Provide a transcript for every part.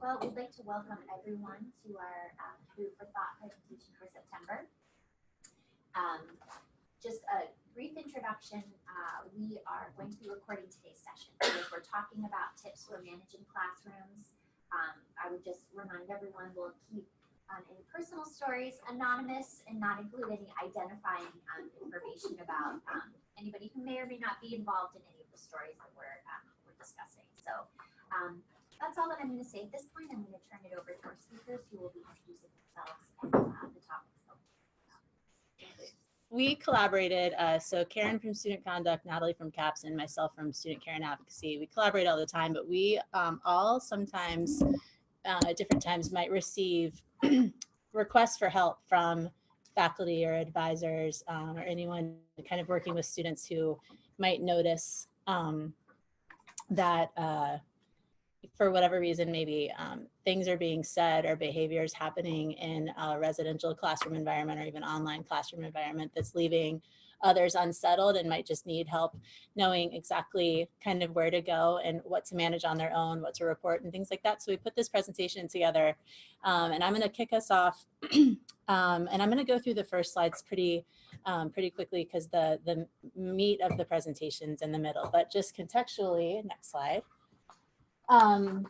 Well, we'd like to welcome everyone to our um, Food for Thought presentation for September. Um, just a brief introduction. Uh, we are going to be recording today's session. If we're talking about tips for managing classrooms, um, I would just remind everyone we'll keep um, any personal stories anonymous and not include any identifying um, information about um, anybody who may or may not be involved in any of the stories that we're, um, we're discussing. So that's all that I'm going to say at this point. I'm going to turn it over to our speakers who will be introducing themselves and uh, the topics. we collaborated, uh, so Karen from Student Conduct, Natalie from CAPS, and myself from Student Care and Advocacy. We collaborate all the time, but we um, all sometimes uh, at different times might receive requests for help from faculty or advisors um, or anyone kind of working with students who might notice um, that uh, for whatever reason, maybe um, things are being said or behaviors happening in a residential classroom environment or even online classroom environment that's leaving others unsettled and might just need help knowing exactly kind of where to go and what to manage on their own, what to report and things like that. So we put this presentation together um, and I'm gonna kick us off um, and I'm gonna go through the first slides pretty um, pretty quickly because the, the meat of the presentation's in the middle, but just contextually, next slide. Um,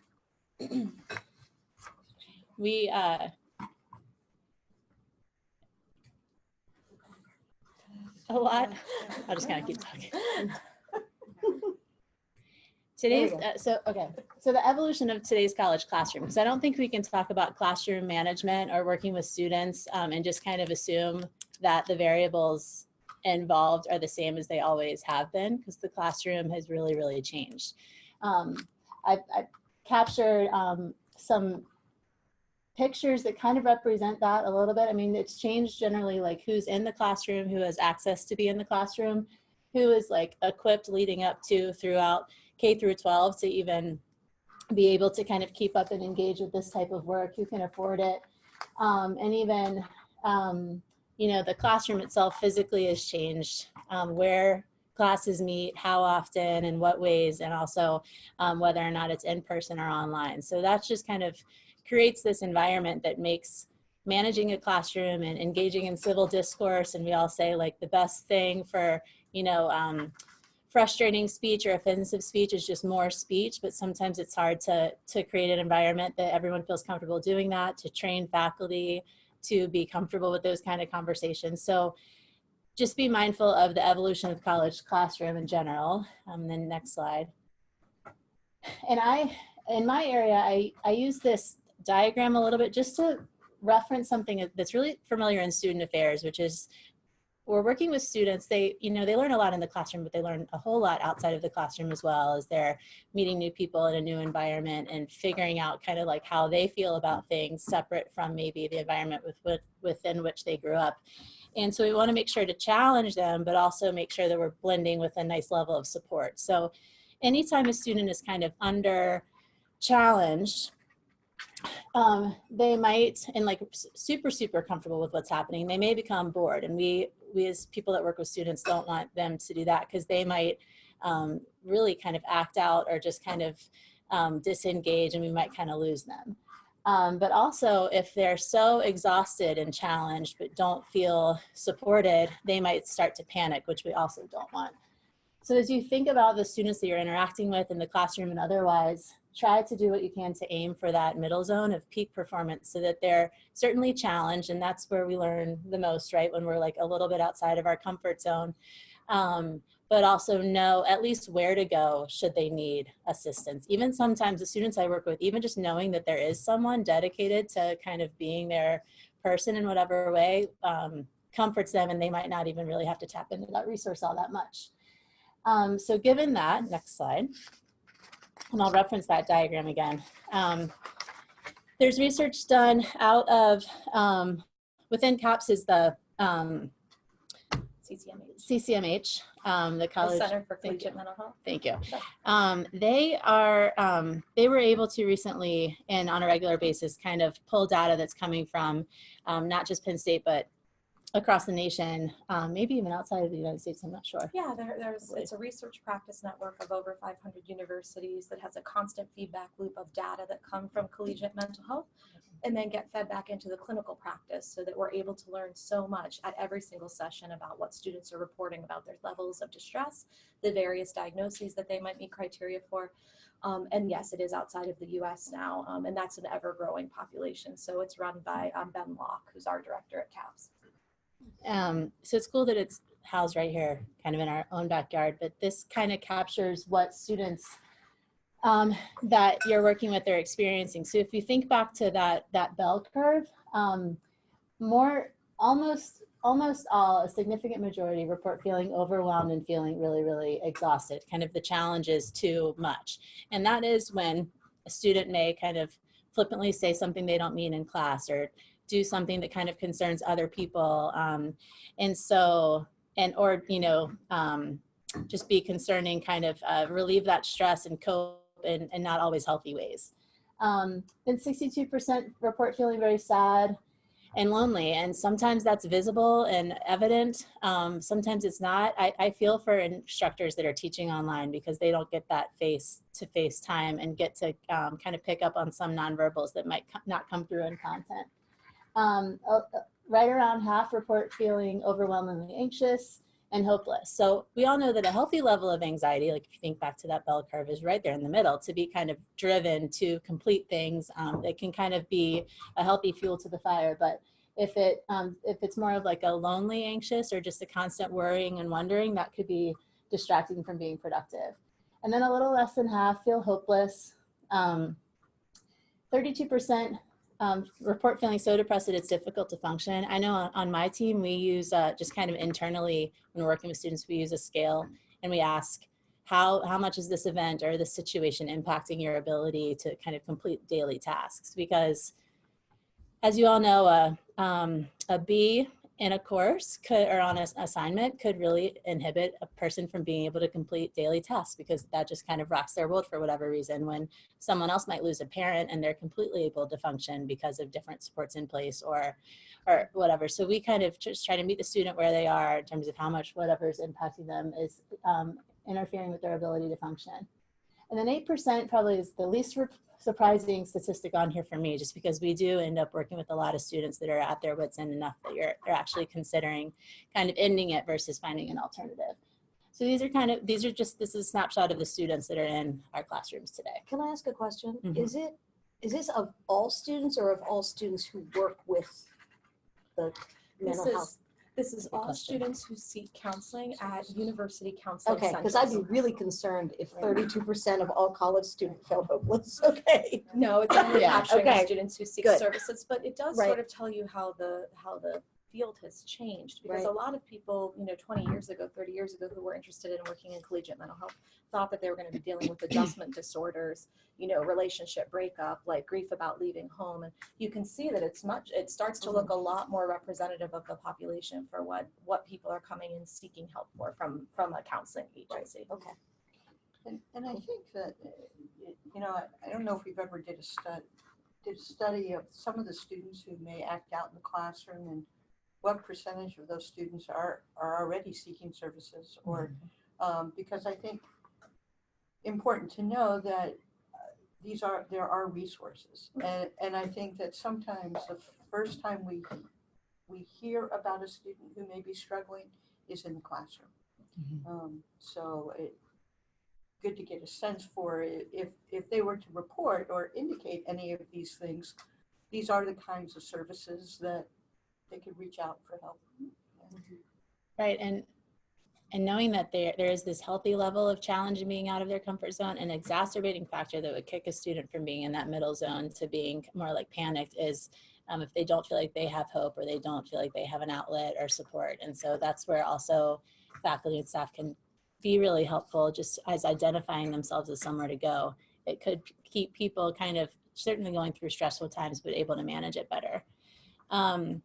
we, uh, a lot, I'll just kind of keep talking. Today's, uh, so, okay, so the evolution of today's college classroom, because I don't think we can talk about classroom management or working with students um, and just kind of assume that the variables involved are the same as they always have been, because the classroom has really, really changed. Um, I've, I've captured um, some pictures that kind of represent that a little bit. I mean, it's changed generally like who's in the classroom, who has access to be in the classroom, who is like equipped leading up to throughout K through 12 to even be able to kind of keep up and engage with this type of work, who can afford it. Um, and even, um, you know, the classroom itself physically has changed, um, where classes meet, how often, and what ways, and also um, whether or not it's in person or online. So that's just kind of creates this environment that makes managing a classroom and engaging in civil discourse. And we all say like the best thing for, you know, um, frustrating speech or offensive speech is just more speech, but sometimes it's hard to, to create an environment that everyone feels comfortable doing that, to train faculty, to be comfortable with those kind of conversations. So just be mindful of the evolution of college classroom in general. Um, then next slide. And I, in my area, I, I use this diagram a little bit just to reference something that's really familiar in student affairs, which is we're working with students, they, you know, they learn a lot in the classroom, but they learn a whole lot outside of the classroom as well as they're meeting new people in a new environment and figuring out kind of like how they feel about things separate from maybe the environment with, with within which they grew up. And so we want to make sure to challenge them, but also make sure that we're blending with a nice level of support. So anytime a student is kind of under challenged, um, they might, and like super, super comfortable with what's happening, they may become bored. And we, we as people that work with students don't want them to do that because they might um, really kind of act out or just kind of um, disengage and we might kind of lose them. Um, but also if they're so exhausted and challenged but don't feel supported, they might start to panic, which we also don't want. So as you think about the students that you're interacting with in the classroom and otherwise, try to do what you can to aim for that middle zone of peak performance so that they're certainly challenged and that's where we learn the most, right? When we're like a little bit outside of our comfort zone. Um, but also know at least where to go should they need assistance. Even sometimes the students I work with, even just knowing that there is someone dedicated to kind of being their person in whatever way um, comforts them and they might not even really have to tap into that resource all that much. Um, so given that, next slide, and I'll reference that diagram again. Um, there's research done out of, um, within CAPS is the um, CCMH. Um, the college. The Center for Collegiate Mental Health. Thank you. Um, they are, um, they were able to recently and on a regular basis kind of pull data that's coming from um, not just Penn State, but across the nation, um, maybe even outside of the United States, I'm not sure. Yeah, there, there's, it's a research practice network of over 500 universities that has a constant feedback loop of data that come from collegiate mental health and then get fed back into the clinical practice so that we're able to learn so much at every single session about what students are reporting about their levels of distress, the various diagnoses that they might meet criteria for. Um, and yes, it is outside of the US now, um, and that's an ever growing population. So it's run by um, Ben Locke, who's our director at CAPS. Um, so it's cool that it's housed right here, kind of in our own backyard, but this kind of captures what students um, that you're working with are experiencing. So if you think back to that, that bell curve, um, more, almost, almost all, a significant majority report feeling overwhelmed and feeling really, really exhausted. Kind of the challenge is too much. And that is when a student may kind of flippantly say something they don't mean in class or do something that kind of concerns other people. Um, and so, and, or, you know, um, just be concerning, kind of uh, relieve that stress and cope in, in not always healthy ways. Um, then 62% report feeling very sad and lonely. And sometimes that's visible and evident. Um, sometimes it's not. I, I feel for instructors that are teaching online because they don't get that face to face time and get to um, kind of pick up on some nonverbals that might not come through in content. Um, right around half report feeling overwhelmingly anxious and hopeless. So we all know that a healthy level of anxiety, like if you think back to that bell curve, is right there in the middle to be kind of driven to complete things. Um, it can kind of be a healthy fuel to the fire. But if it um, if it's more of like a lonely anxious or just a constant worrying and wondering, that could be distracting from being productive. And then a little less than half feel hopeless. Um, 32% um, report feeling so depressed that it's difficult to function. I know on, my team, we use uh, just kind of internally when we're working with students, we use a scale and we ask how, how much is this event or this situation impacting your ability to kind of complete daily tasks? Because as you all know, uh, um, a B in a course could, or on an assignment could really inhibit a person from being able to complete daily tasks because that just kind of rocks their world for whatever reason when someone else might lose a parent and they're completely able to function because of different supports in place or or whatever. So we kind of just try to meet the student where they are in terms of how much whatever's impacting them is um, interfering with their ability to function. And then 8% probably is the least surprising statistic on here for me, just because we do end up working with a lot of students that are at their wits end enough that you're they're actually considering kind of ending it versus finding an alternative. So these are kind of these are just this is a snapshot of the students that are in our classrooms today. Can I ask a question? Mhm. Is it, is this of all students or of all students who work with the This mental is, health? This is all question. students who seek counseling at university counseling Okay, centers. because I'd be really concerned if thirty-two percent of all college students felt hopeless, okay? No, it's only Yeah, capturing the okay, students who seek good. services, but it does Right. sort of tell you how the, how the field has changed. Because a lot of people, you know, twenty years ago, thirty years ago, who were interested in working in collegiate mental health, thought that they were gonna be dealing with adjustment disorders, you know, relationship breakup, like grief about leaving home. And you can see that it's much, it starts to look a lot more representative of the population for what, what people are coming in seeking help for from, from a counseling agency. Okay. And, and I think that, uh, you know, I, I don't know if we've ever did a stud, did a study of some of the students who may act out in the classroom and what percentage of those students are, are already seeking services or, um, because I think important to know that uh, these are, there are resources. And, and I think that sometimes the first time we, we hear about a student who may be struggling is in the classroom. Um, so it, good to get a sense for if, if they were to report or indicate any of these things, these are the kinds of services that they could reach out for help. Right, and and knowing that there there is this healthy level of challenge in being out of their comfort zone, an exacerbating factor that would kick a student from being in that middle zone to being more like panicked is um, if they don't feel like they have hope or they don't feel like they have an outlet or support. And so that's where also faculty and staff can be really helpful just as identifying themselves as somewhere to go. It could keep people kind of certainly going through stressful times, but able to manage it better. Um,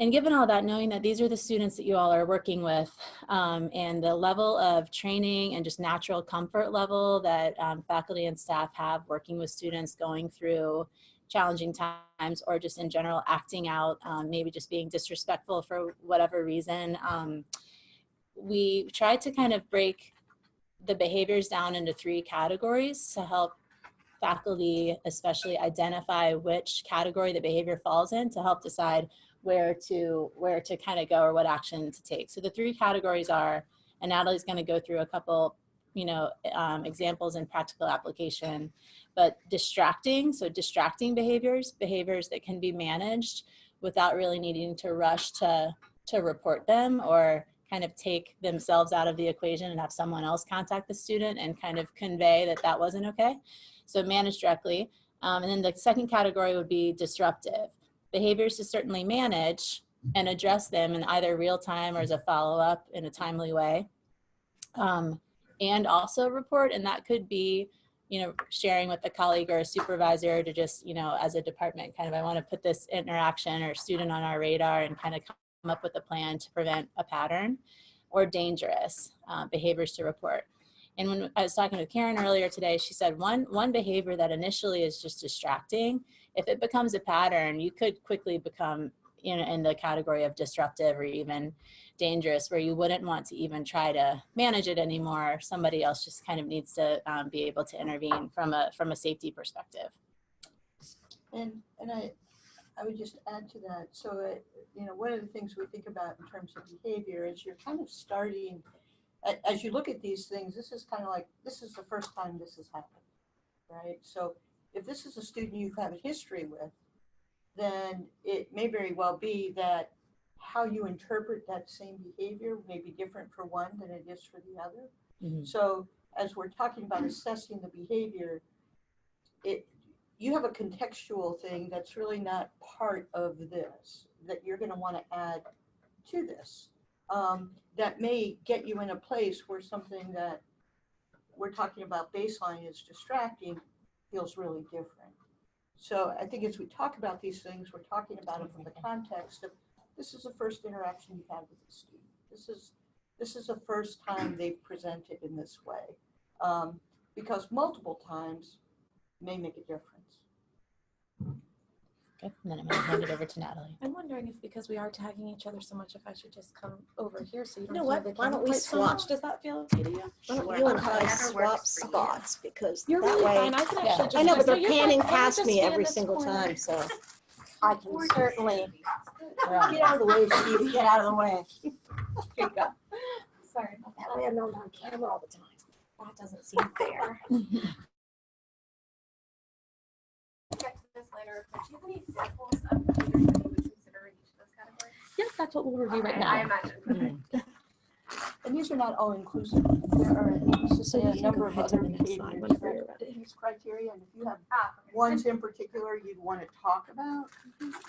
and given all that, knowing that these are the students that you all are working with um, and the level of training and just natural comfort level that um, faculty and staff have working with students going through challenging times or just in general acting out, um, maybe just being disrespectful for whatever reason. Um, we tried to kind of break the behaviors down into three categories to help faculty especially identify which category the behavior falls in to help decide where to where to kind of go or what action to take. So the three categories are, and Natalie's going to go through a couple, you know, um, examples and practical application, but distracting, so distracting behaviors, behaviors that can be managed without really needing to rush to to report them or kind of take themselves out of the equation and have someone else contact the student and kind of convey that that wasn't okay. So manage directly. Um, and then the second category would be disruptive. Behaviors to certainly manage and address them in either real time or as a follow-up in a timely way. Um, and also report, and that could be, you know, sharing with a colleague or a supervisor to just, you know, as a department, kind of, I want to put this interaction or student on our radar and kind of come up with a plan to prevent a pattern or dangerous uh, behaviors to report. And when I was talking with Karen earlier today, she said one, one behavior that initially is just distracting, if it becomes a pattern, you could quickly become in, in the category of disruptive or even dangerous where you wouldn't want to even try to manage it anymore. Somebody else just kind of needs to um, be able to intervene from a, from a safety perspective. And, and I, I would just add to that, so, uh, you know, one of the things we think about in terms of behavior is you're kind of starting, as you look at these things, this is kind of like, this is the first time this has happened, right? So if this is a student you've had a history with, then it may very well be that how you interpret that same behavior may be different for one than it is for the other. Mhm. So as we're talking about assessing the behavior, it, you have a contextual thing that's really not part of this, that you're gonna wanna add to this. Um, that may get you in a place where something that we're talking about baseline is distracting, feels really different. So I think as we talk about these things, we're talking about it from the context of, this is the first interaction you've had with the student. This is, this is the first time they've presented in this way. Um, because multiple times may make a difference. Okay, and then I'm gonna hand it over to Natalie. I'm wondering if because we are tagging each other so much, if I should just come over here so you You don't know what? the Why don't we quite so swap? much. Does that feel okay to you? Why don't Sure. you and I swap works for you. spots because You're that really way. fine. I can Yeah. actually just. I know, but they're panning Let me past me every single corner. time, so I can Or- certainly Yeah. get out of the way, Steve, get out of the way. Here you go. Sorry about That way I'm not on camera all the time. That doesn't seem fair. later, but do you have any examples of behaviors that you would consider in each of those categories? Yep, that's what we'll review right now. I now. imagine. And these are not all inclusive. There are, So say, a number of other the behaviors that ready. these criteria, and if you have Ah, okay. ones in particular you'd want to talk about. Yeah. That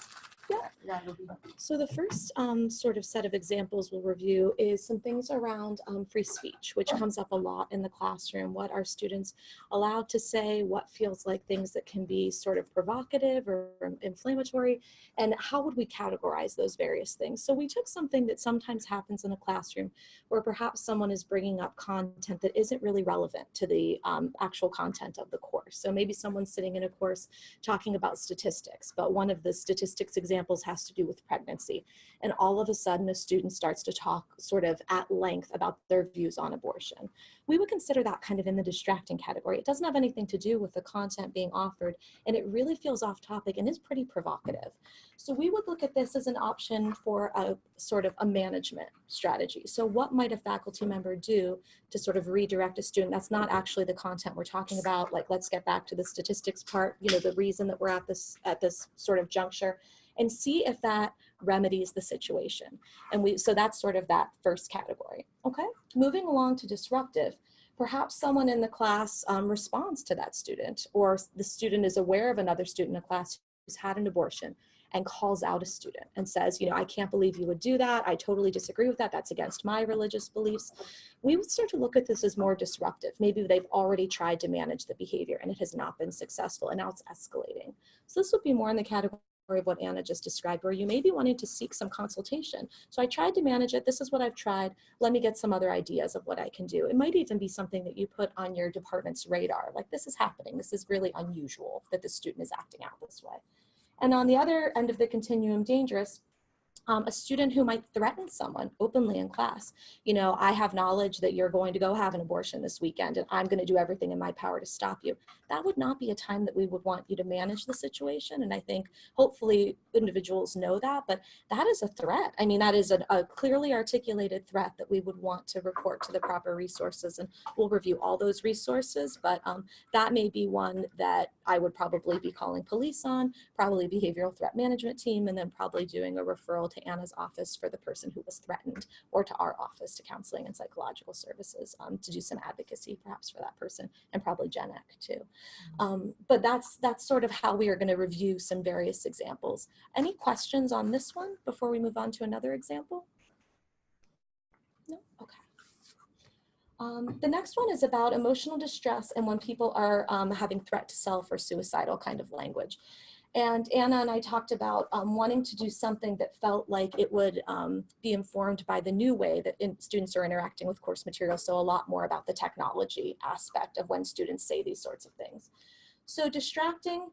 So the first um, sort of set of examples we'll review is some things around um, free speech, which comes up a lot in the classroom. What are students allowed to say? What feels like things that can be sort of provocative or inflammatory? And how would we categorize those various things? So we took something that sometimes happens in a classroom where perhaps someone is bringing up content that isn't really relevant to the um, actual content of the course. So maybe someone's sitting in a course talking about statistics, but one of the statistics examples has to do with pregnancy. And all of a sudden, a student starts to talk sort of at length about their views on abortion. We would consider that kind of in the distracting category. It doesn't have anything to do with the content being offered, and it really feels off topic and is pretty provocative. So we would look at this as an option for a sort of a management strategy. So what might a faculty member do to sort of redirect a student? That's not actually the content we're talking about. Like, let's get back to the statistics part, you know, the reason that we're at this, at this sort of juncture and see if that remedies the situation. And we, so that's sort of that first category. Okay, moving along to disruptive. Perhaps someone in the class um, responds to that student or the student is aware of another student in a class who's had an abortion and calls out a student and says, you know, I can't believe you would do that. I totally disagree with that. That's against my religious beliefs. We would start to look at this as more disruptive. Maybe they've already tried to manage the behavior and it has not been successful and now it's escalating. So this would be more in the category of what Anna just described, where you may be wanting to seek some consultation. So I tried to manage it. This is what I've tried. Let me get some other ideas of what I can do. It might even be something that you put on your department's radar, like this is happening. This is really unusual that the student is acting out this way. And on the other end of the continuum, dangerous, um, a student who might threaten someone openly in class. You know, I have knowledge that you're going to go have an abortion this weekend and I'm going to do everything in my power to stop you. That would not be a time that we would want you to manage the situation. And I think hopefully individuals know that, but that is a threat. I mean, that is a, a clearly articulated threat that we would want to report to the proper resources and we'll review all those resources, but um, that may be one that I would probably be calling police on, probably behavioral threat management team, and then probably doing a referral to Anna's office for the person who was threatened or to our office to counseling and psychological services um, to do some advocacy perhaps for that person and probably Gen Ec too. Um, but that's, that's sort of how we are gonna review some various examples. Any questions on this one before we move on to another example? No, okay. Um, the next one is about emotional distress and when people are um, having threat to self or suicidal kind of language. And Anna and I talked about um, wanting to do something that felt like it would um, be informed by the new way that in, students are interacting with course material. So a lot more about the technology aspect of when students say these sorts of things. So distracting,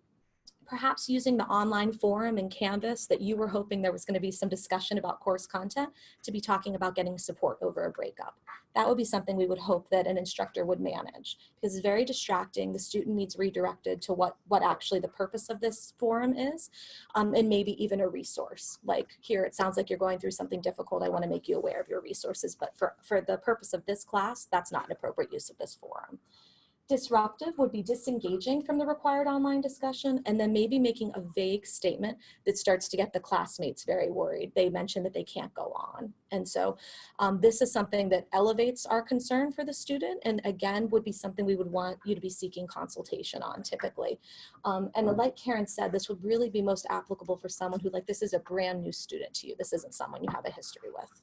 perhaps using the online forum and Canvas that you were hoping there was going to be some discussion about course content to be talking about getting support over a breakup. That would be something we would hope that an instructor would manage because it's very distracting. The student needs redirected to what, what actually the purpose of this forum is um, and maybe even a resource. Like here, it sounds like you're going through something difficult. I want to make you aware of your resources, but for, for the purpose of this class, that's not an appropriate use of this forum. Disruptive would be disengaging from the required online discussion and then maybe making a vague statement that starts to get the classmates very worried. They mention that they can't go on. And so um, this is something that elevates our concern for the student and again would be something we would want you to be seeking consultation on typically. Um, and like Karen said, this would really be most applicable for someone who like this is a brand new student to you. This isn't someone you have a history with.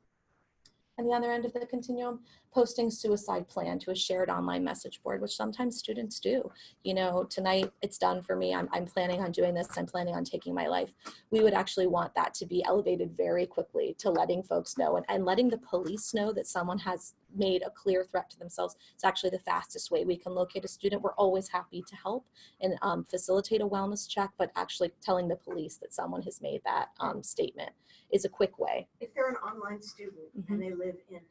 And the other end of the continuum, posting suicide plan to a shared online message board, which sometimes students do. You know, tonight it's done for me. I'm, I'm planning on doing this. I'm planning on taking my life. We would actually want that to be elevated very quickly to letting folks know and, and letting the police know that someone has made a clear threat to themselves. It's actually the fastest way we can locate a student. We're always happy to help and um, facilitate a wellness check, but actually telling the police that someone has made that um, statement is a quick way. If they're an online student Mhm. and they live in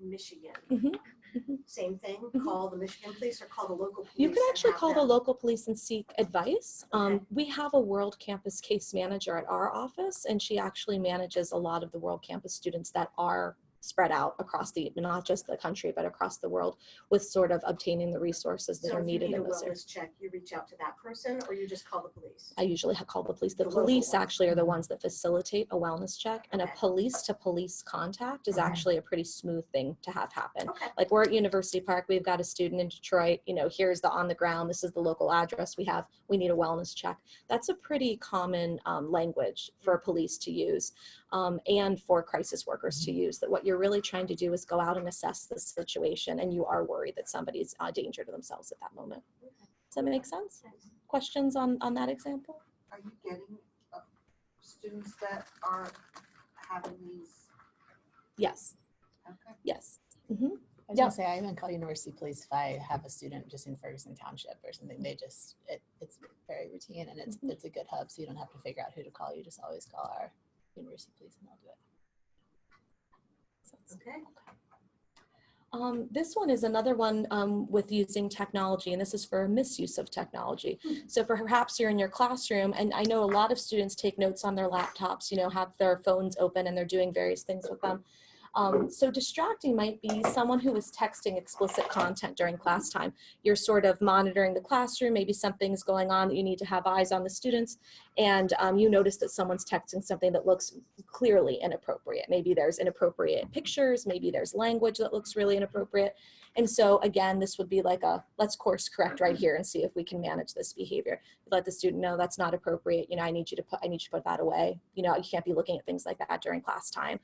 Michigan, Mhm, mhm. same thing, Mhm. call the Michigan police or call the local police? You can actually call the local police and seek advice. Um, we have a World Campus case manager at our office, and she actually manages a lot of the World Campus students that are spread out across the, not just the country, but across the world with sort of obtaining the resources that So are needed in those areas. wellness check, you reach out to that person or you just call the police? I usually call the police. The The police actually are the ones that facilitate a wellness check and a police to police contact is Okay. actually a pretty smooth thing to have happen. Okay. Like we're at University Park, we've got a student in Detroit, you know, here's the on the ground, this is the local address we have, we need a wellness check. That's a pretty common um, language for police to use um, and for crisis workers to use, that what you're really trying to do is go out and assess the situation and you are worried that somebody's a danger to themselves at that moment. Does that make sense? Questions on, on that example? Are you getting uh, students that are having these? Yes, Okay. yes. I was Yeah. gonna say, I even call university police if I have a student just in Ferguson Township or something. They just, it, it's very routine and it's, Mhm. it's a good hub. So you don't have to figure out who to call. You just always call our university police and they'll do it. Okay. Um, this one is another one um, with using technology, and this is for misuse of technology. So for perhaps you're in your classroom, and I know a lot of students take notes on their laptops, you know, have their phones open and they're doing various things with them. Um, so distracting might be someone who is texting explicit content during class time. You're sort of monitoring the classroom, maybe something's going on that you need to have eyes on the students, and um, you notice that someone's texting something that looks clearly inappropriate. Maybe there's inappropriate pictures, maybe there's language that looks really inappropriate. And so again, this would be like a, let's course correct right here and see if we can manage this behavior. Let the student know that's not appropriate. You know, I need you to put, I need you to put that away. You know, you can't be looking at things like that during class time.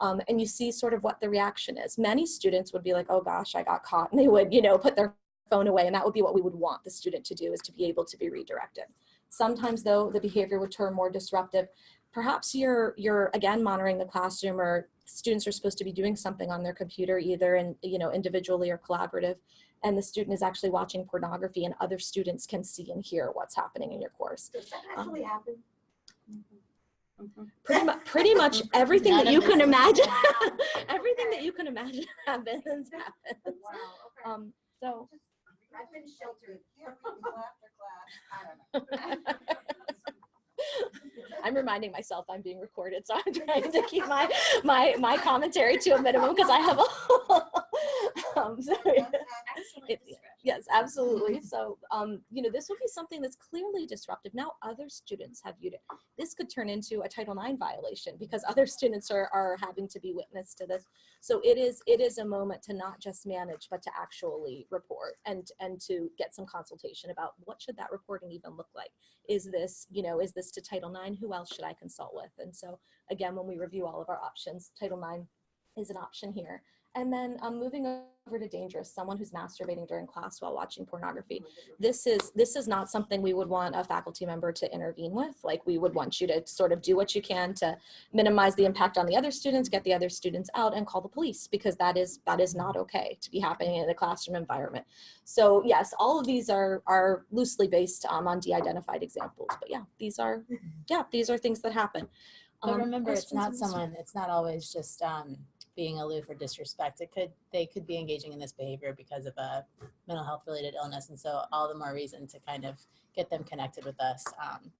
Um, and you see sort of what the reaction is. Many students would be like, oh gosh, I got caught. And they would, you know, put their phone away. And that would be what we would want the student to do is to be able to be redirected. Sometimes though, the behavior would turn more disruptive. Perhaps you're, you're again monitoring the classroom or students are supposed to be doing something on their computer, either in, you know, individually or collaborative. And the student is actually watching pornography and other students can see and hear what's happening in your course. Does that actually happen? Pretty much, pretty much everything that you can imagine, everything that you can imagine happens, happens. Wow, okay. Um, so, I've been sheltered. I'm reminding myself I'm being recorded, so I'm trying to keep my, my, my commentary to a minimum because I have a, um. Excellent It- Yes, absolutely. So, um, you know, this would be something that's clearly disruptive. Now other students have viewed it. This could turn into a Title IX violation because other students are, are having to be witness to this. So it is, it is a moment to not just manage, but to actually report and, and to get some consultation about what should that reporting even look like? Is this, you know, is this to Title IX? Who else should I consult with? And so again, when we review all of our options, Title IX is an option here. And then um, moving over to dangerous, someone who's masturbating during class while watching pornography. This is this is not something we would want a faculty member to intervene with. Like we would want you to sort of do what you can to minimize the impact on the other students, get the other students out and call the police because that is that is not okay to be happening in a classroom environment. So yes, all of these are are loosely based um, on de-identified examples. But yeah, these are yeah, these are things that happen. But Um, remember, it's not someone, it's not always just um, being aloof or disrespect. It could, they could be engaging in this behavior because of a mental health related illness. And so all the more reason to kind of get them connected with us. Um,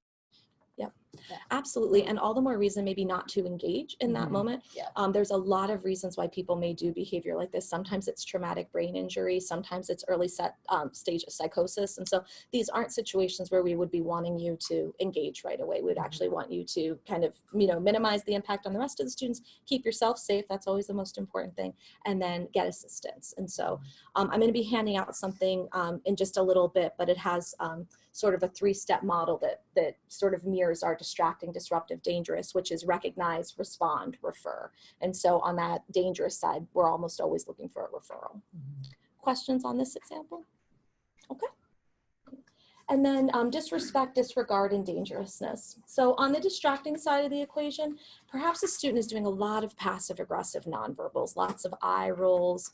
Absolutely, and all the more reason maybe not to engage in that Mhm. moment. Yeah. Um, there's a lot of reasons why people may do behavior like this. Sometimes it's traumatic brain injury, sometimes it's early set um, stage of psychosis, and so these aren't situations where we would be wanting you to engage right away. We'd actually want you to kind of you know minimize the impact on the rest of the students, keep yourself safe. That's always the most important thing, and then get assistance. And so um, I'm going to be handing out something um, in just a little bit, but it has um, sort of a three-step model that that sort of mirrors our distracting, disruptive, dangerous, which is recognize, respond, refer. And so on that dangerous side, we're almost always looking for a referral. Questions on this example? Okay. And then um, disrespect, disregard, and dangerousness. So on the distracting side of the equation, perhaps a student is doing a lot of passive aggressive nonverbals, lots of eye rolls,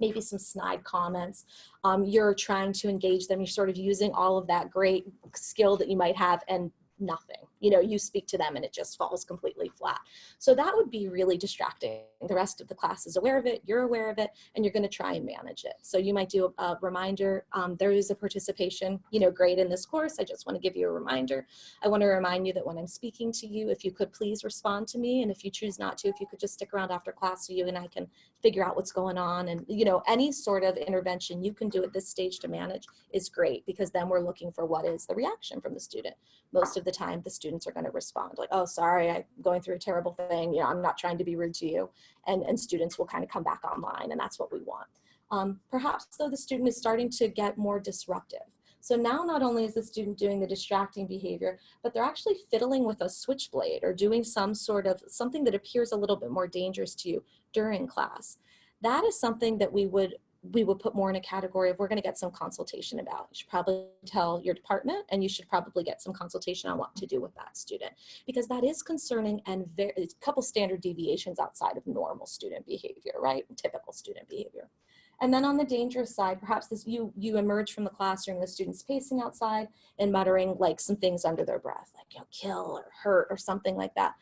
maybe some snide comments. Um, you're trying to engage them. You're sort of using all of that great skill that you might have and nothing. You know, you speak to them and it just falls completely flat. So that would be really distracting. The rest of the class is aware of it, you're aware of it, and you're gonna try and manage it. So you might do a, a reminder, um, there is a participation, you know, grade in this course. I just wanna give you a reminder. I wanna remind you that when I'm speaking to you, if you could please respond to me. And if you choose not to, if you could just stick around after class so you and I can figure out what's going on. And, you know, any sort of intervention you can do at this stage to manage is great because then we're looking for what is the reaction from the student. Most of the time, the students are going to respond like, oh, sorry, I'm going through a terrible thing. You know, I'm not trying to be rude to you. And, and students will kind of come back online and that's what we want. Um, perhaps though the student is starting to get more disruptive. So now not only is the student doing the distracting behavior, but they're actually fiddling with a switchblade or doing some sort of something that appears a little bit more dangerous to you during class. That is something that we would we would put more in a category of we're going to get some consultation about. You should probably tell your department and you should probably get some consultation on what to do with that student because that is concerning and very, a couple standard deviations outside of normal student behavior, right? Typical student behavior. And then on the dangerous side, perhaps this you you emerge from the classroom, the students pacing outside and muttering like some things under their breath, like you know, kill or hurt or something like that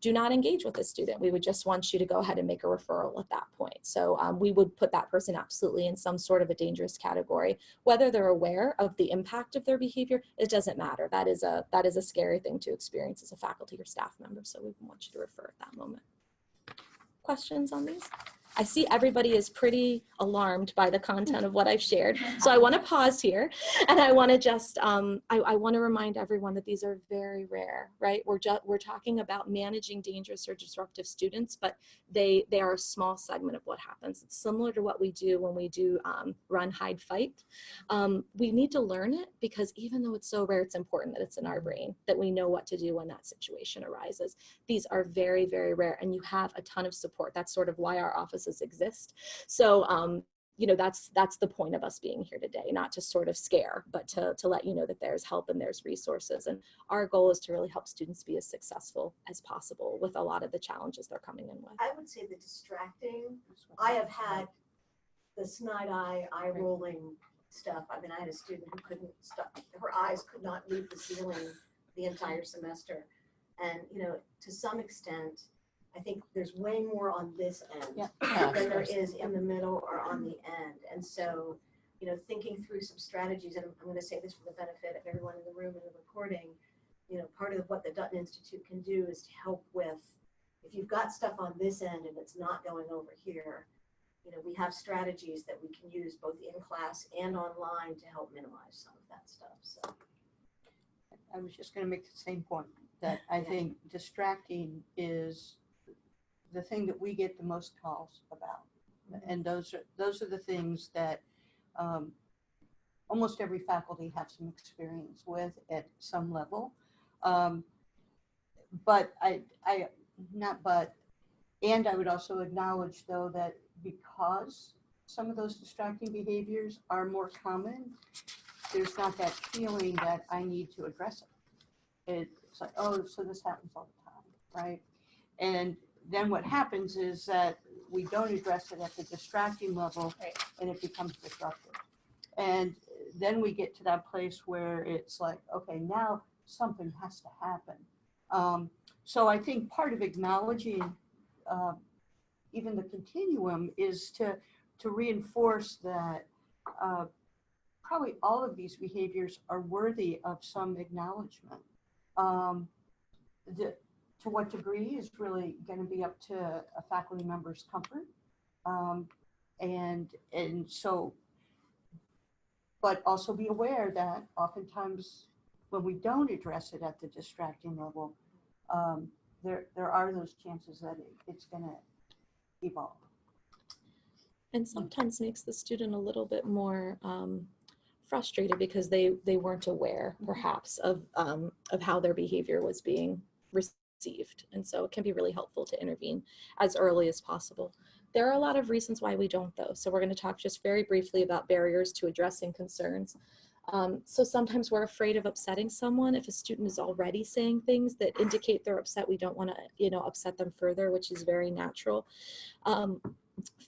do not engage with the student. We would just want you to go ahead and make a referral at that point. So um, we would put that person absolutely in some sort of a dangerous category. Whether they're aware of the impact of their behavior, it doesn't matter. That is a, that is a scary thing to experience as a faculty or staff member. So we want you to refer at that moment. Questions on these? I see everybody is pretty alarmed by the content of what I've shared. So I want to pause here and I want to just, um, I, I want to remind everyone that these are very rare, right? We're just, we're talking about managing dangerous or disruptive students, but they, they are a small segment of what happens. It's similar to what we do when we do um, run, hide, fight. Um, we need to learn it because even though it's so rare, it's important that it's in our brain, that we know what to do when that situation arises. These are very, very rare and you have a ton of support. That's sort of why our exist. So um, you know, that's that's the point of us being here today, not to sort of scare, but to to let you know that there's help and there's resources. And our goal is to really help students be as successful as possible with a lot of the challenges they're coming in with. I would say the distracting, I have had the snide eye, eye rolling stuff. I mean, I had a student who couldn't stop, her eyes could not leave the ceiling the entire semester. And, you know, to some extent, I think there's way more on this end Yeah. than there is in the middle or on the end. And so, you know, thinking through some strategies, and I'm- I'm going to say this for the benefit of everyone in the room and the recording, you know, part of what the Dutton Institute can do is to help with, if you've got stuff on this end and it's not going over here, you know, we have strategies that we can use both in class and online to help minimize some of that stuff, so. I was just gonna make the same point, that I Yeah. think distracting is the thing that we get the most calls about. And those are, those are the things that um, almost every faculty have some experience with at some level. Um, But I, I, not but, and I would also acknowledge though that because some of those distracting behaviors are more common, there's not that feeling that I need to address it. It's like, oh, so this happens all the time, right? And then what happens is that we don't address it at the distracting level Right. and it becomes disruptive. And then we get to that place where it's like, okay, now something has to happen. Um, so I think part of acknowledging uh, even the continuum is to, to reinforce that uh, probably all of these behaviors are worthy of some acknowledgement. Um, the, to what degree is really going to be up to a faculty member's comfort. Um, and, and so, but also be aware that oftentimes when we don't address it at the distracting level, um, there, there are those chances that it, it's going to evolve. and sometimes makes the student a little bit more um, frustrated because they they weren't aware perhaps of um, of how their behavior was being received and so it can be really helpful to intervene as early as possible. There are a lot of reasons why we don't though so we're going to talk just very briefly about barriers to addressing concerns. Um, so sometimes we're afraid of upsetting someone if a student is already saying things that indicate they're upset we don't want to you know upset them further which is very natural. Um,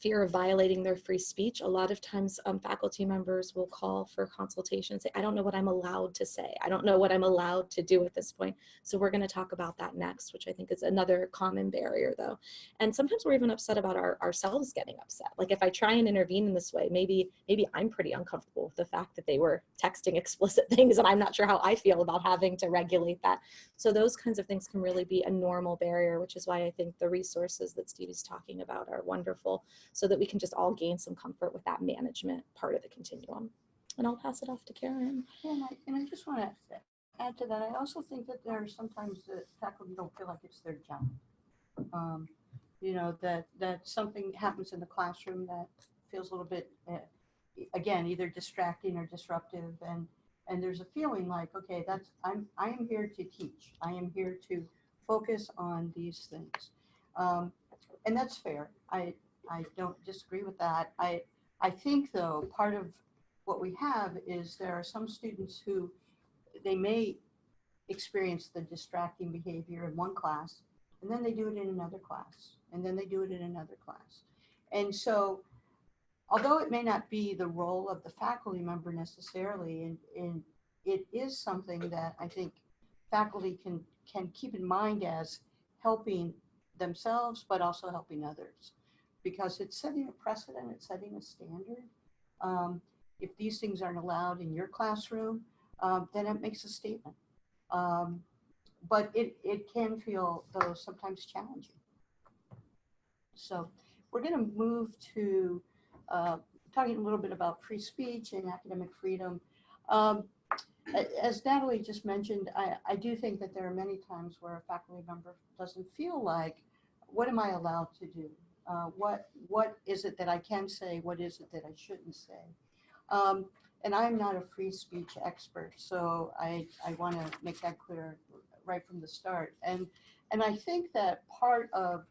fear of violating their free speech. A lot of times um, faculty members will call for consultation, say, I don't know what I'm allowed to say. I don't know what I'm allowed to do at this point. So we're gonna talk about that next, which I think is another common barrier though. And sometimes we're even upset about our, ourselves getting upset. Like if I try and intervene in this way, maybe, maybe I'm pretty uncomfortable with the fact that they were texting explicit things and I'm not sure how I feel about having to regulate that. So those kinds of things can really be a normal barrier, which is why I think the resources that Stevie's talking about are wonderful so that we can just all gain some comfort with that management part of the continuum. And I'll pass it off to Karen. Yeah, And I, and I just want to add to that, I also think that there are sometimes that faculty don't feel like it's their job. Um, You know, that, that something happens in the classroom that feels a little bit, uh, again, either distracting or disruptive. And, and there's a feeling like, okay, that's, I'm, I am here to teach. I am here to focus on these things. Um, And that's fair. I, I don't disagree with that. I, I think though, part of what we have is there are some students who they may experience the distracting behavior in one class and then they do it in another class and then they do it in another class. And so although it may not be the role of the faculty member necessarily and, and it is something that I think faculty can can keep in mind as helping themselves but also helping others because it's setting a precedent, it's setting a standard. Um, if these things aren't allowed in your classroom, um, then it makes a statement. Um, but it, it can feel, though, sometimes challenging. So we're going to move to uh, talking a little bit about free speech and academic freedom. Um, as Natalie just mentioned, I, I do think that there are many times where a faculty member doesn't feel like, what am I allowed to do? Uh, what what is it that I can say? What is it that I shouldn't say? Um, and I'm not a free speech expert, so I I want to make that clear right from the start. And and I think that part of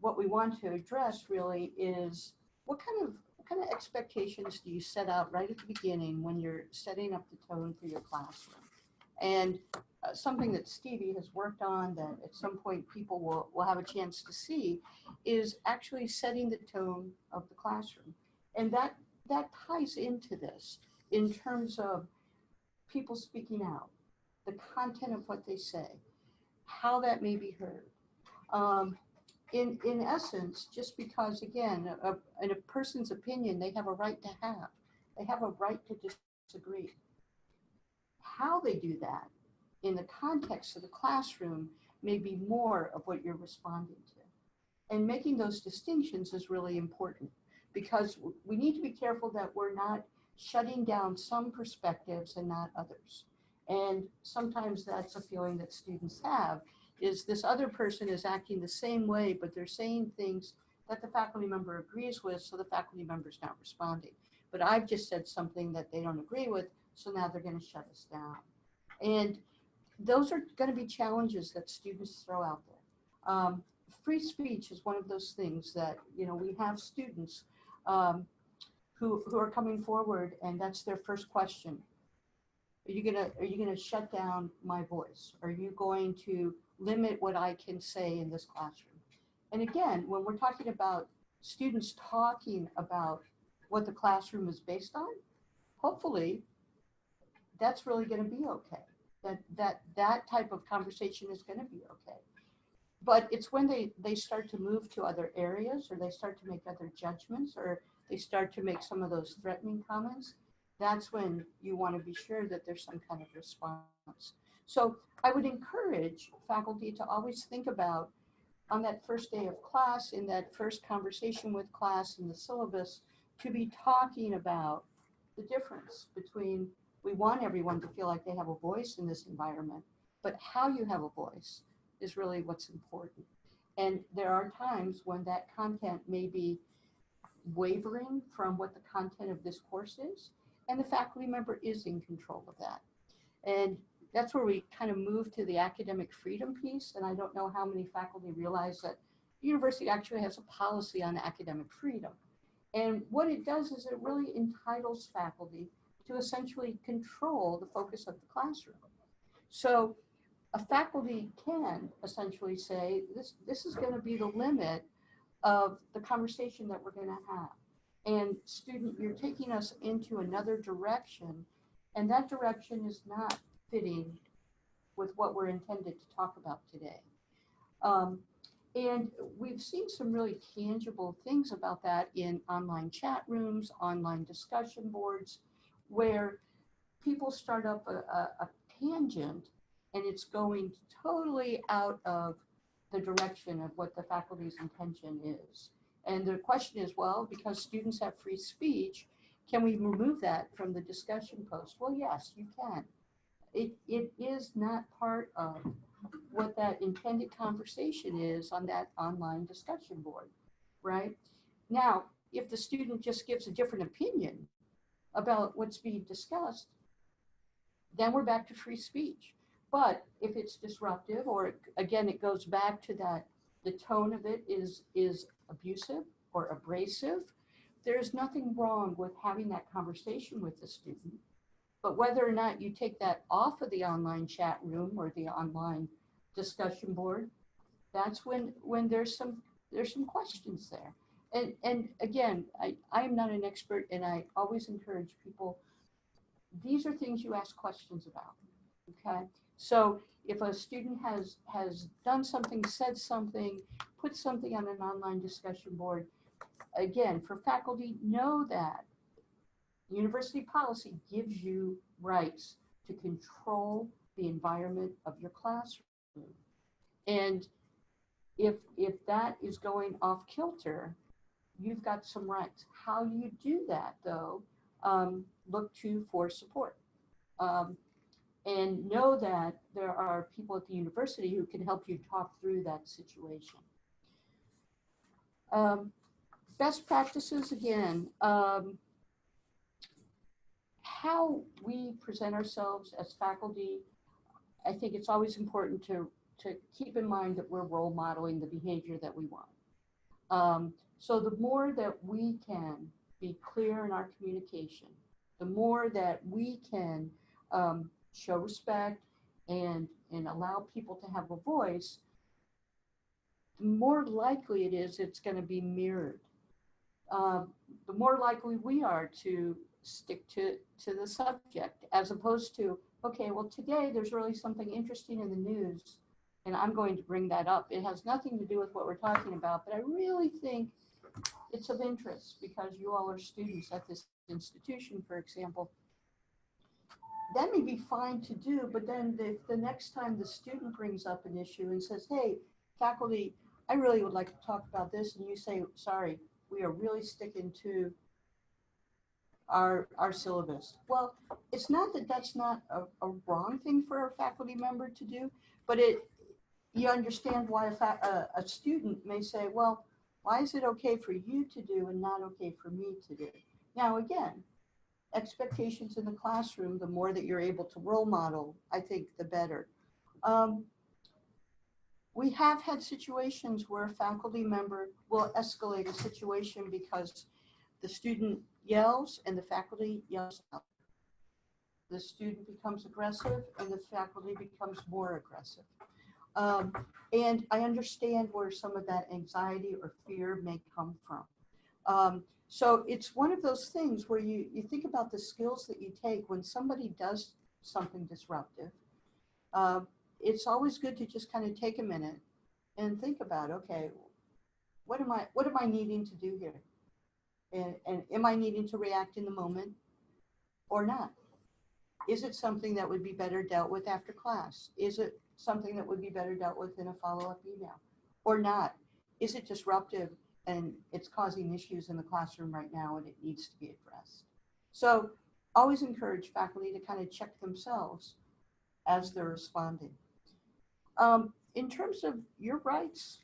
what we want to address really is what kind of what kind of expectations do you set out right at the beginning when you're setting up the tone for your classroom? And uh, something that Stevie has worked on that at some point people will, will have a chance to see is actually setting the tone of the classroom. And that, that ties into this in terms of people speaking out, the content of what they say, how that may be heard. Um, in, in essence, just because, again, a, in a person's opinion, they have a right to have. They have a right to disagree. How they do that in the context of the classroom may be more of what you're responding to. And making those distinctions is really important because we need to be careful that we're not shutting down some perspectives and not others. And sometimes that's a feeling that students have is this other person is acting the same way, but they're saying things that the faculty member agrees with, so the faculty member's not responding. But I've just said something that they don't agree with, so now they're gonna shut us down. And those are gonna be challenges that students throw out there. Um, free speech is one of those things that, you know, we have students um, who, who are coming forward and that's their first question. Are you gonna, are you gonna shut down my voice? Are you going to limit what I can say in this classroom? And again, when we're talking about students talking about what the classroom is based on, hopefully that's really gonna be okay. That, that, that type of conversation is gonna be okay. But it's when they, they start to move to other areas or they start to make other judgments or they start to make some of those threatening comments, that's when you want to be sure that there's some kind of response. So I would encourage faculty to always think about on that first day of class, in that first conversation with class in the syllabus, to be talking about the difference between we want everyone to feel like they have a voice in this environment, but how you have a voice is really what's important. And there are times when that content may be wavering from what the content of this course is, and the faculty member is in control of that. And that's where we kind of move to the academic freedom piece, and I don't know how many faculty realize that the university actually has a policy on academic freedom. And what it does is it really entitles faculty to essentially control the focus of the classroom. So a faculty can essentially say, this, this is going to be the limit of the conversation that we're going to have. And student, you're taking us into another direction, and that direction is not fitting with what we're intended to talk about today. Um, and we've seen some really tangible things about that in online chat rooms, online discussion boards, where people start up a, a, a tangent and it's going totally out of the direction of what the faculty's intention is. And the question is, well, because students have free speech, can we remove that from the discussion post? Well, yes, you can. It, it is not part of what that intended conversation is on that online discussion board, right? Now, if the student just gives a different opinion about what's being discussed, then we're back to free speech. But if it's disruptive, or again, it goes back to that, the tone of it is, is abusive or abrasive, there's nothing wrong with having that conversation with the student. But whether or not you take that off of the online chat room or the online discussion board, that's when, when there's some, there's some questions there. And, and again, I, I am not an expert and I always encourage people, these are things you ask questions about, okay? So if a student has, has done something, said something, put something on an online discussion board, again, for faculty, know that university policy gives you rights to control the environment of your classroom. And if, if that is going off kilter, you've got some rights. How you do that though, um, look to for support. Um, and know that there are people at the university who can help you talk through that situation. Um, best practices again, um, how we present ourselves as faculty, I think it's always important to, to keep in mind that we're role modeling the behavior that we want. Um, so the more that we can be clear in our communication, the more that we can um, show respect and, and allow people to have a voice, the more likely it is it's going to be mirrored. Um, the more likely we are to stick to, to the subject as opposed to, okay, well, today there's really something interesting in the news and I'm going to bring that up. It has nothing to do with what we're talking about, but I really think it's of interest because you all are students at this institution, for example. That may be fine to do, but then if the next time the student brings up an issue and says, hey, faculty, I really would like to talk about this, and you say, sorry, we are really sticking to our, our syllabus. Well, it's not that that's not a, a wrong thing for a faculty member to do, but it, you understand why a, a, a student may say, well, why is it okay for you to do and not okay for me to do? Now, again, expectations in the classroom, the more that you're able to role model, I think the better. Um, we have had situations where a faculty member will escalate a situation because the student yells and the faculty yells out. The student becomes aggressive and the faculty becomes more aggressive. Um, and I understand where some of that anxiety or fear may come from. Um, so it's one of those things where you, you think about the skills that you take when somebody does something disruptive. Uh, it's always good to just kind of take a minute and think about, okay, what am I, what am I needing to do here? And, and am I needing to react in the moment or not? Is it something that would be better dealt with after class? Is it something that would be better dealt with in a follow-up email or not? Is it disruptive and it's causing issues in the classroom right now and it needs to be addressed? So always encourage faculty to kind of check themselves as they're responding. Um, in terms of your rights,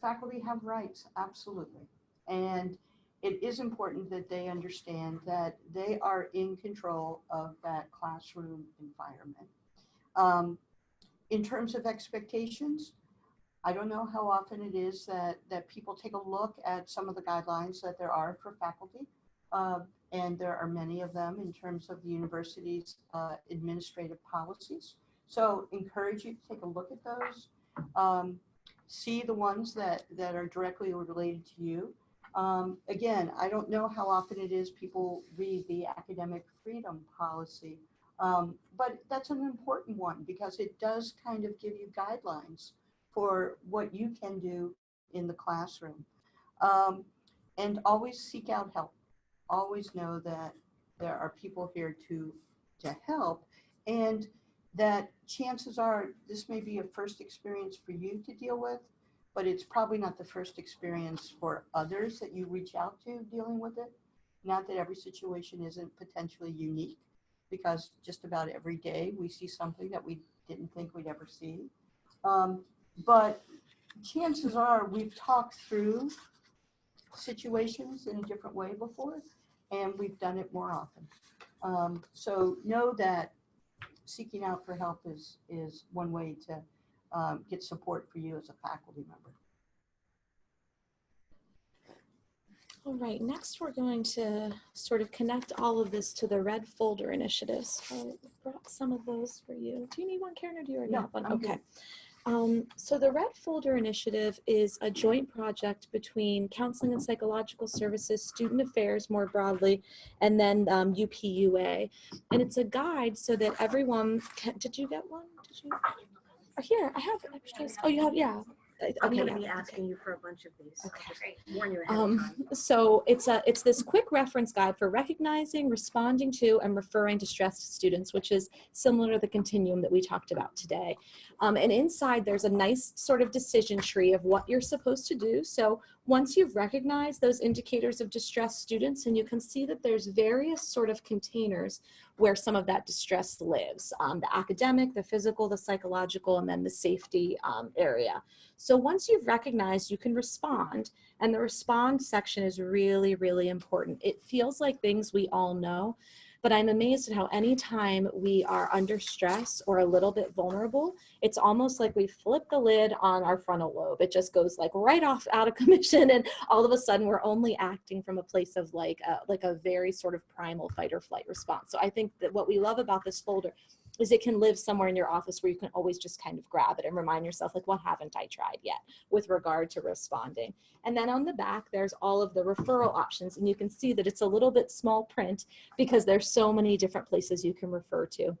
faculty have rights, absolutely. And it is important that they understand that they are in control of that classroom environment. Um, in terms of expectations, I don't know how often it is that, that people take a look at some of the guidelines that there are for faculty. Uh, and there are many of them in terms of the university's uh, administrative policies. So encourage you to take a look at those. Um, see the ones that, that are directly related to you. Um, again, I don't know how often it is people read the academic freedom policy, um, but that's an important one because it does kind of give you guidelines for what you can do in the classroom. Um, and always seek out help. Always know that there are people here to, to help and that chances are this may be a first experience for you to deal with, but it's probably not the first experience for others that you reach out to dealing with it. Not that every situation isn't potentially unique because just about every day we see something that we didn't think we'd ever see. Um, but chances are we've talked through situations in a different way before and we've done it more often. Um, so know that seeking out for help is, is one way to um, get support for you as a faculty member. All right, next we're going to sort of connect all of this to the red folder initiatives. So I brought some of those for you. Do you need one, Karen, or do you already No, have one? I'm. Okay. Um, so the Red Folder Initiative is a joint project between Counseling and Psychological Services, Student Affairs more broadly, and then um, UPUA. And it's a guide so that everyone can, did you get one? Did you? Oh, here, I have extras. Oh, you have, yeah. I- I'm okay, gonna yeah, be okay. asking you for a bunch of these. Okay. just Warn you ahead Um, so it's a it's this quick reference guide for recognizing, responding to, and referring to stressed students, which is similar to the continuum that we talked about today. Um, and inside there's a nice sort of decision tree of what you're supposed to do. So once you've recognized those indicators of distressed students, and you can see that there's various sort of containers where some of that distress lives, um, the academic, the physical, the psychological, and then the safety um, area. So once you've recognized, you can respond. And the respond section is really, really important. It feels like things we all know, But I'm amazed at how anytime we are under stress or a little bit vulnerable, it's almost like we flip the lid on our frontal lobe. It just goes like right off out of commission, and all of a sudden we're only acting from a place of like a, like a very sort of primal fight or flight response. So I think that what we love about this folder is it can live somewhere in your office where you can always just kind of grab it and remind yourself like what haven't I tried yet with regard to responding. And then on the back there's all of the referral options and you can see that it's a little bit small print because there's so many different places you can refer to.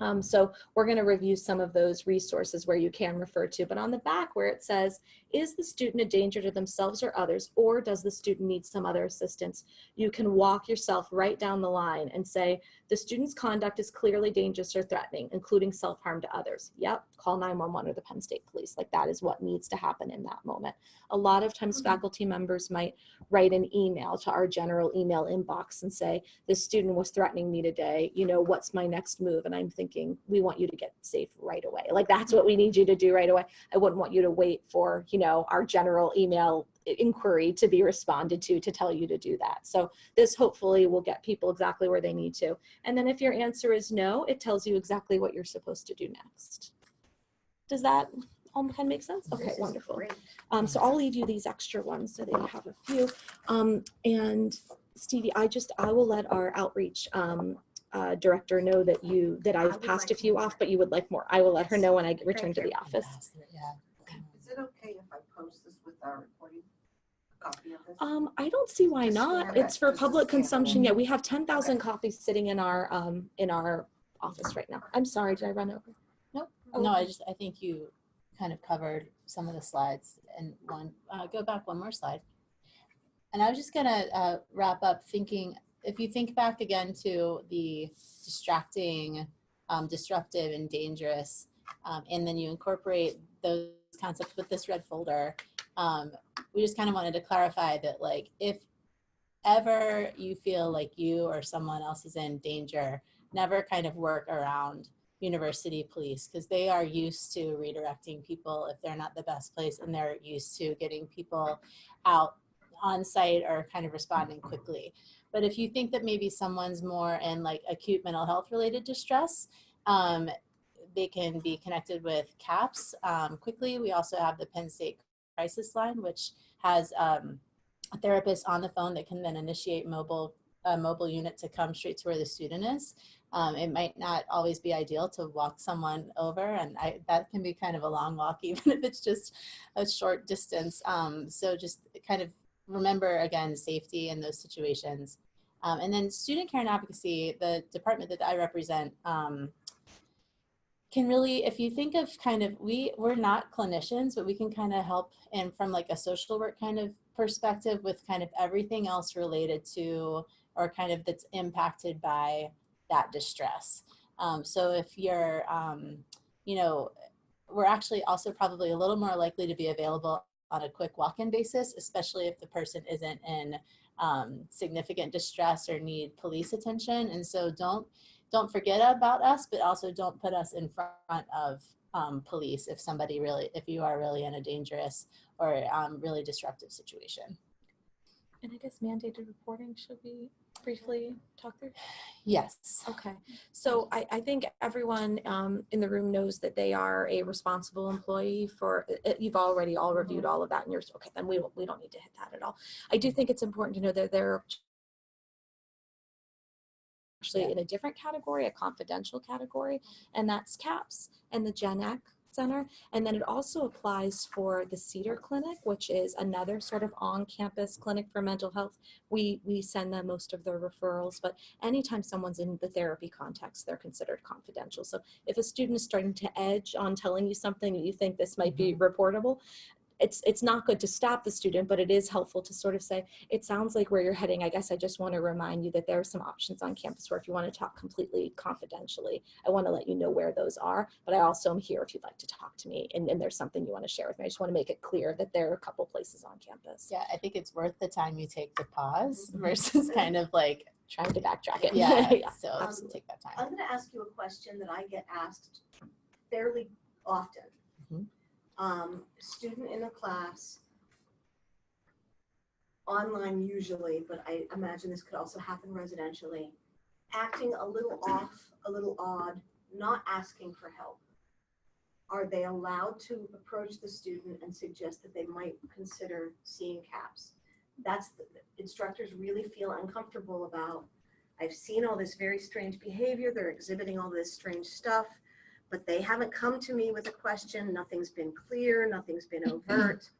Um, so we're going to review some of those resources where you can refer to, but on the back where it says, is the student a danger to themselves or others, or does the student need some other assistance? You can walk yourself right down the line and say, the student's conduct is clearly dangerous or threatening, including self-harm to others. Yep, call 911 or the Penn State Police. Like that is what needs to happen in that moment. A lot of times faculty members might write an email to our general email inbox and say, this student was threatening me today, you know, what's my next move? And I'm thinking, we want you to get safe right away. Like that's what we need you to do right away. I wouldn't want you to wait for, you know, our general email inquiry to be responded to to tell you to do that. So this hopefully will get people exactly where they need to. And then if your answer is no, it tells you exactly what you're supposed to do next. Does that all kind of make sense? Okay, wonderful. Um, so I'll leave you these extra ones so that you have a few. Um, and Stevie, I just, I will let our outreach um, uh, director know that you, that I I've would passed a few off, but you would like more. I will let her know when I return to the office. Yeah. Is it okay if I post this with our recording copy of this? Um, I don't see why not. It's for public consumption. Yeah, we have ten thousand copies sitting in our, um, in our office right now. I'm sorry, did I run over? Oh, No, I just, I think you kind of covered some of the slides and one, uh, go back one more slide. And I was just gonna, uh, wrap up thinking, if you think back again to the distracting, um, disruptive and dangerous, um, and then you incorporate those concepts with this red folder, um, we just kind of wanted to clarify that like, if ever you feel like you or someone else is in danger, never kind of work around university police because they are used to redirecting people if they're not the best place and they're used to getting people out on site or kind of responding quickly. But if you think that maybe someone's more in like acute mental health related distress, um, they can be connected with CAPS um, quickly. We also have the Penn State crisis line, which has um, a therapist on the phone that can then initiate mobile a mobile unit to come straight to where the student is. Um, it might not always be ideal to walk someone over and I, that can be kind of a long walk even if it's just a short distance. Um, so just kind of remember again, safety in those situations. Um, and then student care and advocacy, the department that I represent, um, can really, if you think of kind of, we, we're not clinicians, but we can kind of help and from like a social work kind of perspective with kind of everything else related to or kind of that's impacted by that distress. Um, so if you're, um, you know, we're actually also probably a little more likely to be available on a quick walk-in basis, especially if the person isn't in um, significant distress or need police attention. And so don't don't forget about us, but also don't put us in front of um, police if somebody really, if you are really in a dangerous or um, really disruptive situation. And I guess mandated reporting, should we briefly talk through? Yes. Okay, so I, I think everyone um, in the room knows that they are a responsible employee for, uh, you've already all reviewed all of that and you're, okay, then we, don't- we don't need to hit that at all. I do think it's important to know that they're actually in a different category, a confidential category, and that's CAPS and the Gen Ec Center. And then it also applies for the Cedar Clinic, which is another sort of on-campus clinic for mental health. We, we send them most of their referrals, but anytime someone's in the therapy context, they're considered confidential. So if a student is starting to edge on telling you something that you think this might be mm-hmm. reportable, it's it's not good to stop the student, but it is helpful to sort of say, it sounds like where you're heading. I guess I just want to remind you that there are some options on campus where if you want to talk completely confidentially, I want to let you know where those are. But I also am here if you'd like to talk to me and, and there's something you want to share with me. I just want to make it clear that there are a couple places on campus. Yeah, I think it's worth the time you take to pause versus kind of like, Trying to backtrack it. yeah, Yeah. so Um, just take that time. I'm gonna ask you a question that I get asked fairly often. Um, student in a class, online usually, but I imagine this could also happen residentially, acting a little off, a little odd, not asking for help, are they allowed to approach the student and suggest that they might consider seeing CAPS? That's, the instructors really feel uncomfortable about, I've seen all this very strange behavior, they're exhibiting all this strange stuff, but they haven't come to me with a question, nothing's been clear, nothing's been mm-hmm. overt.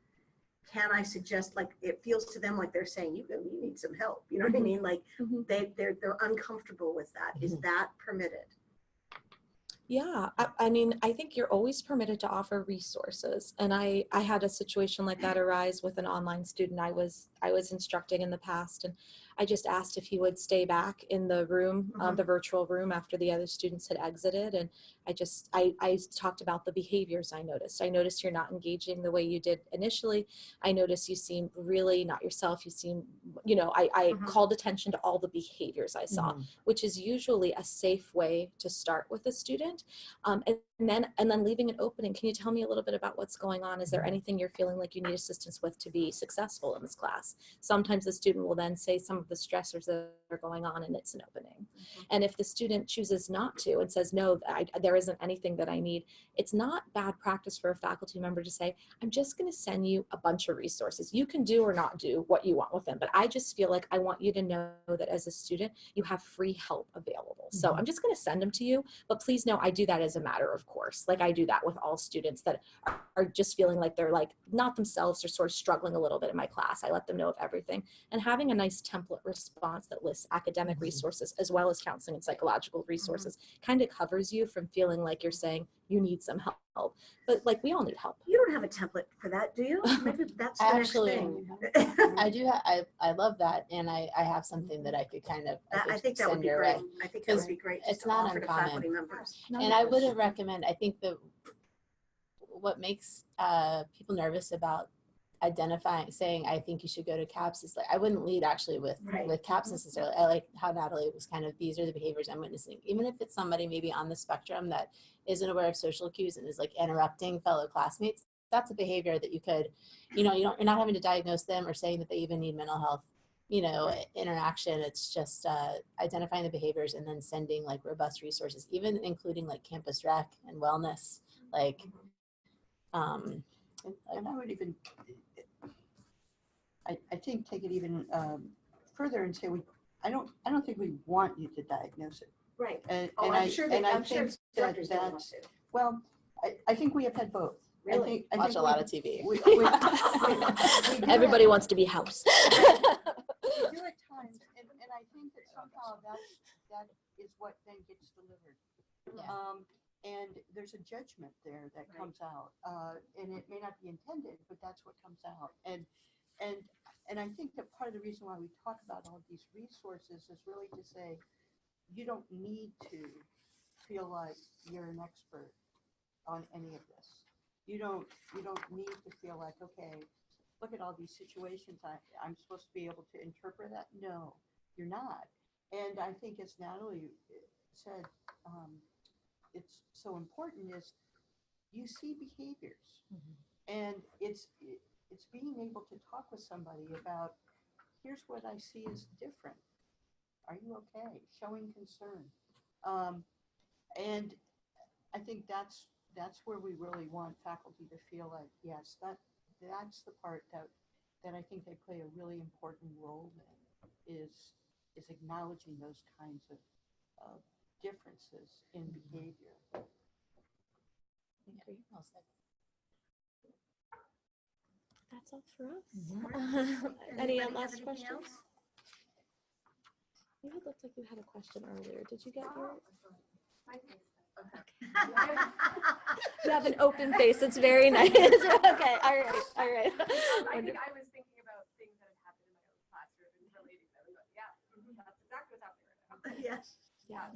Can I suggest, like, it feels to them like they're saying, you, you need some help, you know what I mm-hmm. mean? Like, Mhm. they, they're, they're uncomfortable with that. Is mm-hmm. that permitted? Yeah, I, I mean, I think you're always permitted to offer resources. And I, I had a situation like that arise with an online student I was, I was instructing in the past. And I just asked if he would stay back in the room, um, the virtual room after the other students had exited. And I just, I, I talked about the behaviors I noticed. I noticed you're not engaging the way you did initially. I noticed you seem really not yourself. You seem, you know, I, I Mhm. called attention to all the behaviors I saw which is usually a safe way to start with a student. Um, and, and then and then leaving an opening. Can you tell me a little bit about what's going on? Is there anything you're feeling like you need assistance with to be successful in this class? Sometimes the student will then say some of the stressors that are going on and it's an opening. Mm-hmm. And if the student chooses not to and says, no, I, there isn't anything that I need, it's not bad practice for a faculty member to say, I'm just going to send you a bunch of resources. You can do or not do what you want with them. But I just feel like I want you to know that as a student, you have free help available. So mm-hmm. I'm just going to send them to you. But please know I do that as a matter of course. Like I do that with all students that are, are just feeling like they're like not themselves or sort of struggling a little bit in my class. I let them know of everything. And having a nice template response that lists academic mm-hmm. resources as well as counseling and psychological mm-hmm. resources kind of covers you from feeling like you're saying you need some help. But like we all need help. You don't have a template for that, do you? Maybe that's the next Actually, thing. I do, ha- I, I love that, and I, I have something that I could kind of, That- I I think that would send be your great. way. I think that would be great it's not offer to uncommon. faculty members. And I wouldn't recommend, I think the, what makes uh, people nervous about identifying, saying, I think you should go to CAPS is like, I wouldn't lead actually with, Right. with CAPS necessarily. I like how Natalie was kind of, these are the behaviors I'm witnessing. Even if it's somebody maybe on the spectrum that isn't aware of social cues and is like interrupting fellow classmates, that's a behavior that you could, you know, you don't, you're not having to diagnose them or saying that they even need mental health you know, interaction. It's just uh, identifying the behaviors and then sending like robust resources, even including like campus rec and wellness. Like, um, And and I would even, I, I think take it even um, further and say, we, I don't, I don't think we want you to diagnose it. Right. And, Oh, and I'm I, sure they, and I I'm sure think that instructors don't want that's, to. well, I, I think we have had both. I Really? think- I watch think a we- lot of TV. we- we- we- we Everybody have- wants to be house. We do at times, and, and I think that somehow that's, that is what then gets delivered. Yeah. Um, and there's a judgment there that Right. comes out, uh, and it may not be intended, but that's what comes out. And, and, and I think that part of the reason why we talk about all these resources is really to say, you don't need to feel like you're an expert on any of this. You don't, you don't need to feel like, okay, look at all these situations, I, I'm supposed to be able to interpret that? No, you're not. And I think as Natalie uh, said, um, it's so important is you see behaviors. And it's, it- it's being able to talk with somebody about, here's what I see as different. Are you okay? Showing concern. Um, and I think that's, that's where we really want faculty to feel like, yes, that, that's the part that, that I think they play a really important role in, is, is acknowledging those kinds of, of differences in mm-hmm. behavior. Well said. That's all for us. Anybody Any last questions? else? You looked like you had a question earlier. Did you get ah, your? You have an open face. It's very nice. okay. All right. All right. Um, I think I was thinking about things that had happened in my own classroom and relating them, but yeah, mhm, that's exactly what's happening right now. Yes. Yeah.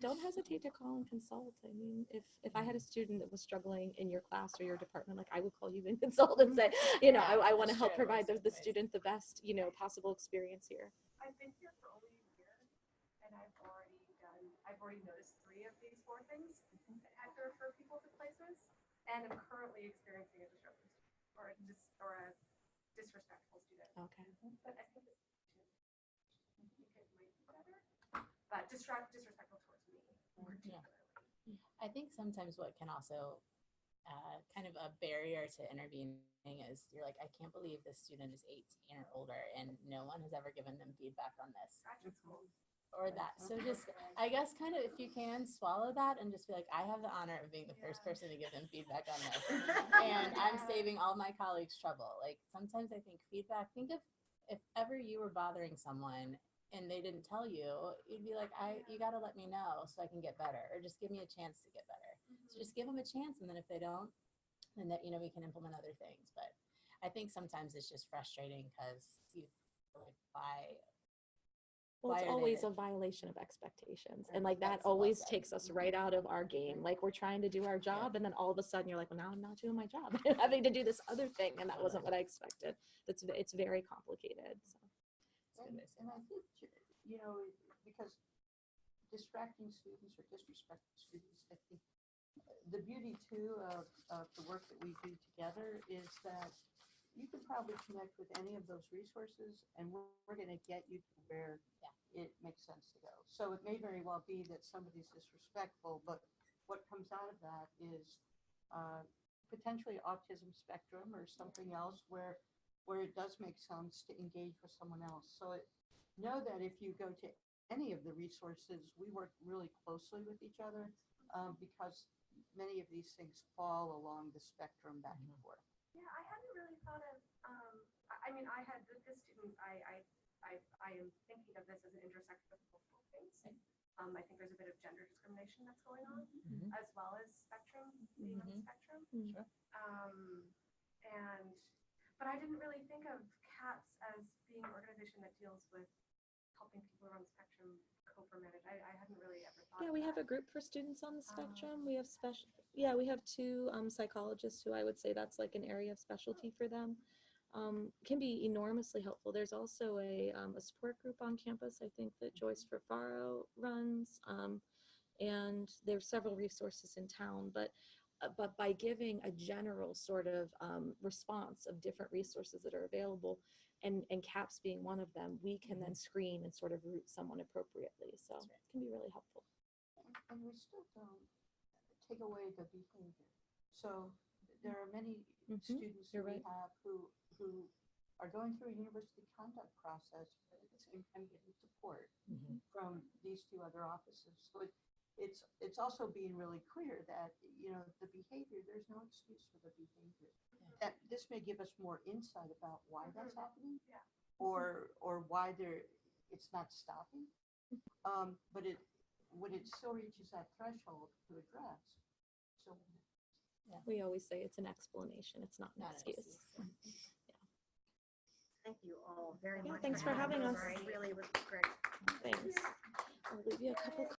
Don't hesitate to call and consult. I mean, if if I had a student that was struggling in your class or your department, like I would call you and consult and say, you know, I, I want to help true. provide the, the student the best, you know, possible experience here. I've been here for only a year and I've already done, I've already noticed three of these four things that have to refer people to places. And I'm currently experiencing a disruptive student or a dis, or a disrespectful student. Okay. But I think you might be better. but disrupt, disrespectful towards me particularly. I think sometimes what can also uh, kind of a barrier to intervening is you're like, I can't believe this student is 18 or older and no one has ever given them feedback on this Graduate school. Or that. So just, I guess, kind of if you can swallow that and just be like, I have the honor of being the first person to give them feedback on this. and I'm saving all my colleagues trouble. Like sometimes I think feedback, think of if ever you were bothering someone and they didn't tell you, you'd be like, I you gotta let me know so I can get better. Or just give me a chance to get better. So mm-hmm. just give them a chance and then if they don't, then that you know we can implement other things. But I think sometimes it's just frustrating because you like why Well, it's always there? a violation of expectations. And like that that's always said. takes us right out of our game. Like we're trying to do our job and then all of a sudden you're like, well, now I'm not doing my job. I'm having to do this other thing and that wasn't what I expected. That's, it's very complicated. So. it's And, way to say and I think, you know, because distracting students or disrespecting students, I think uh, the beauty too of, of the work that we do together is that you can probably connect with any of those resources and we're, we're gonna get you to where Yeah. it makes sense to go. So it may very well be that somebody's disrespectful, but what comes out of that is uh, potentially autism spectrum or something else where where it does make sense to engage with someone else. So it, know that if you go to any of the resources, we work really closely with each other um, because many of these things fall along the spectrum back and forth. Yeah, I hadn't really thought of, um, I, I mean, I had, this student, I, I, I, I am thinking of this as an intersection of multiple things. Um, I think there's a bit of gender discrimination that's going on, Mhm. as well as spectrum, being on the Mhm. spectrum. Mm. Sure. Um, and, but I didn't really think of CAPS as being an organization that deals with helping people around the spectrum cope or manage. I, I hadn't really ever thought Yeah, of we have a that. group for students on the Oh. spectrum. We have special, yeah, we have two um, psychologists who I would say that's like an area of specialty for them. Um, can be enormously helpful. There's also a, um, a support group on campus, I think that Joyce Ferfaro runs. Um, and there's several resources in town, but uh, but by giving a general sort of um, response of different resources that are available, and and CAPS being one of them, we can then screen and sort of route someone appropriately. So right. it can be really helpful. And- And we still don't take away the behavior. So there are many Mhm, students you're that we right. have who, who are going through a university conduct process and and getting support Mhm. from these two other offices. So it, it's, it's also being really clear that, you know, the behavior, there's no excuse for the behavior. That this may give us more insight about why that's Mhm. happening. Yeah. Or, or why there, it's not stopping. Um, but it, when it still reaches that threshold to address, so. We always say it's an explanation. It's not an Not excuse. excuse. Thank you all very Yeah, much. thanks for having us. It really was great. Thanks. I'll leave you a couple